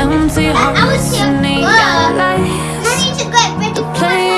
empty hearts and neon lights. I need to go break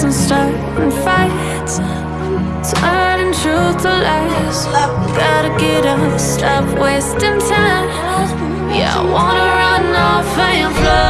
lies and starting fights Turning truth to lies. Gotta get up, stop wasting time. Yeah, I wanna run off and fly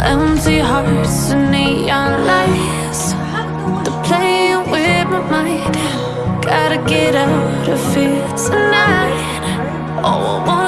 Empty hearts and neon lights. They're playing with my mind. Gotta get out of here tonight. Oh, I want